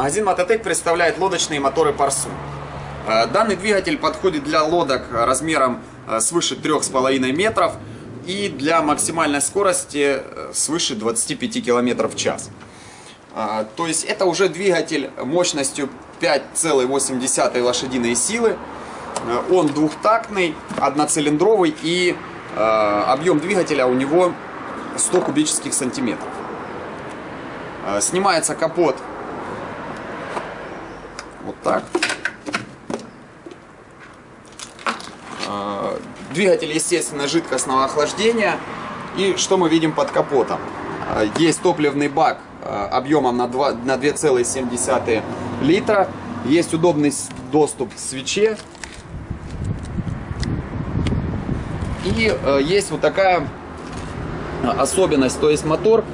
Магазин Мототек представляет лодочные моторы Парсу. Э, данный двигатель подходит для лодок размером э, свыше 3,5 метров и для максимальной скорости э, свыше 25 км в час. То есть это уже двигатель мощностью 5,8 лошадиной силы. Он двухтактный, одноцилиндровый и объем двигателя у него 100 кубических сантиметров. Снимается капот вот так. А, двигатель, естественно, жидкостного охлаждения. И что мы видим под капотом? А, есть топливный бак а, объемом на 2,7 литра. Есть удобный доступ к свече. И есть вот такая особенность, то есть мотор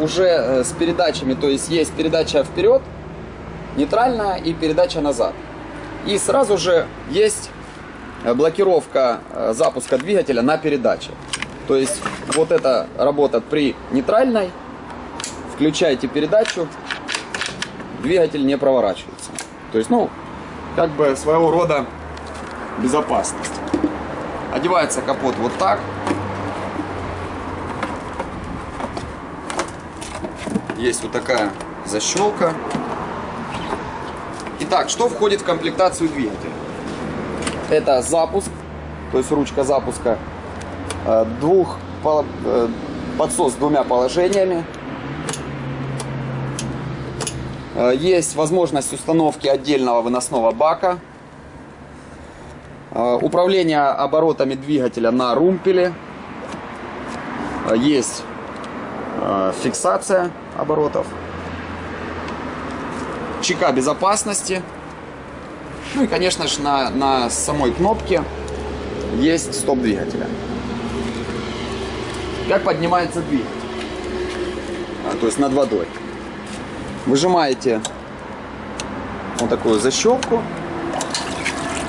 уже э, с передачами, то есть есть передача вперед, нейтральная и передача назад. И сразу же есть э, блокировка э, запуска двигателя на передаче. То есть вот это работает при нейтральной. Включаете передачу, двигатель не проворачивается. То есть, ну, как бы своего рода безопасность. Одевается капот вот так. Есть вот такая защелка. Итак, что входит в комплектацию двигателя? Это запуск, то есть ручка запуска, э, двух, э, подсос с двумя положениями. Э, есть возможность установки отдельного выносного бака. Управление оборотами двигателя на румпеле. Есть фиксация оборотов чека безопасности. Ну и, конечно же, на, на самой кнопке есть стоп двигателя. Как поднимается двигатель? А, то есть над водой. Выжимаете вот такую защелку.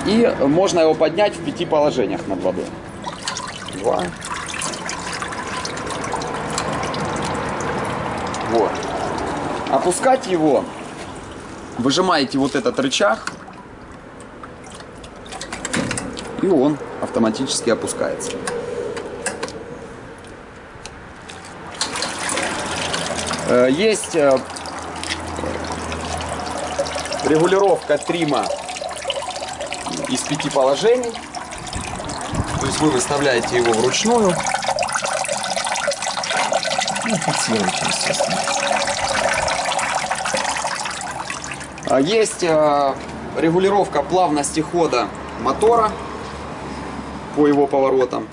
И можно его поднять в пяти положениях над водой. Два. Вот. Опускать его Выжимаете вот этот рычаг, и он автоматически опускается. Э, есть э, регулировка трима из пяти положений. То есть вы выставляете его вручную. Ну, фиксируете, естественно. А, есть а, регулировка плавности хода мотора по его поворотам.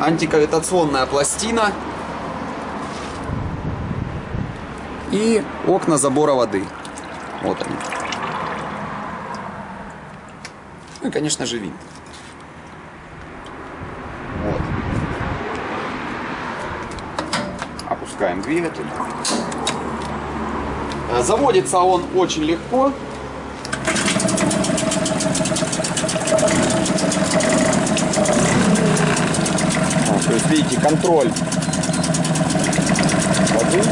Антикавитационная пластина. И окна забора воды. Вот они. Ну и, конечно же, винт. Вот. Опускаем двигатель. Э, заводится он очень легко. то есть, видите, контроль воды.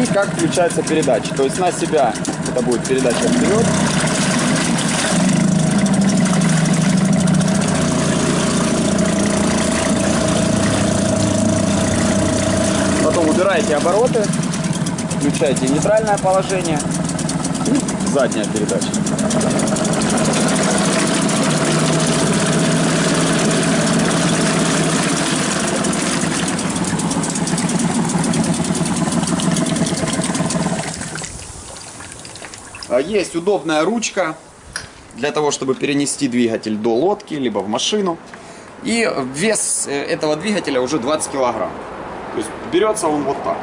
И как включается передача. То есть на себя это будет передача вперед. Убираете обороты, включаете нейтральное положение и задняя передача. А есть удобная ручка для того, чтобы перенести двигатель до лодки, либо в машину. И вес э, этого двигателя уже 20 килограмм. То есть берется он вот так.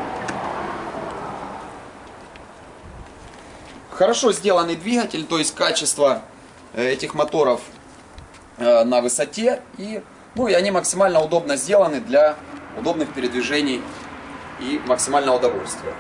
Хорошо сделанный двигатель, то есть качество э, этих моторов э, на высоте. И, ну, и они максимально удобно сделаны для удобных передвижений и максимального удовольствия.